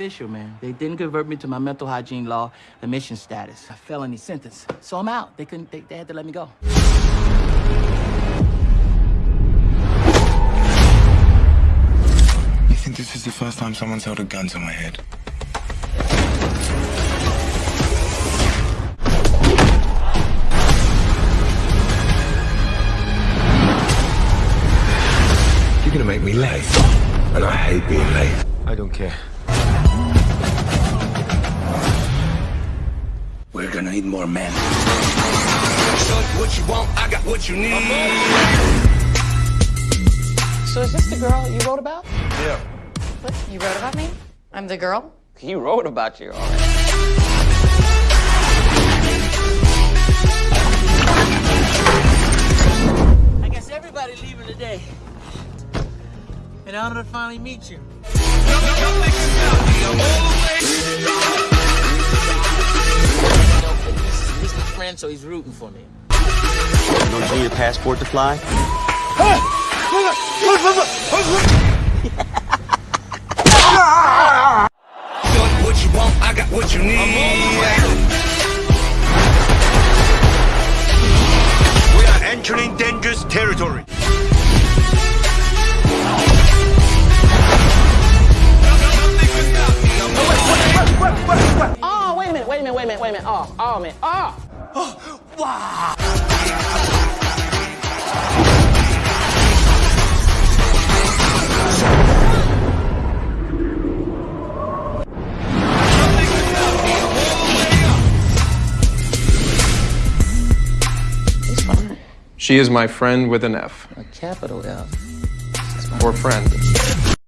official, man. They didn't convert me to my mental hygiene law admission status, a felony sentence. So I'm out. They couldn't, they, they had to let me go. You think this is the first time someone's held a gun to my head? You're gonna make me late. And I hate being late. I don't care. We're gonna need more men. What you want, I got what you need. So is this the girl you wrote about? Yeah. What? You wrote about me? I'm the girl? He wrote about you, all right. I guess everybody leaving today. An honor to finally meet you. You friend, so he's rooting for me. Don't you need a passport to fly? What you want, I got what you need. We are entering dangerous territory. Oh, wait a minute, wait a minute, wait a minute, wait a minute. Oh, oh, man. Oh! Wow! She is my friend with an F, A capital F. or friend.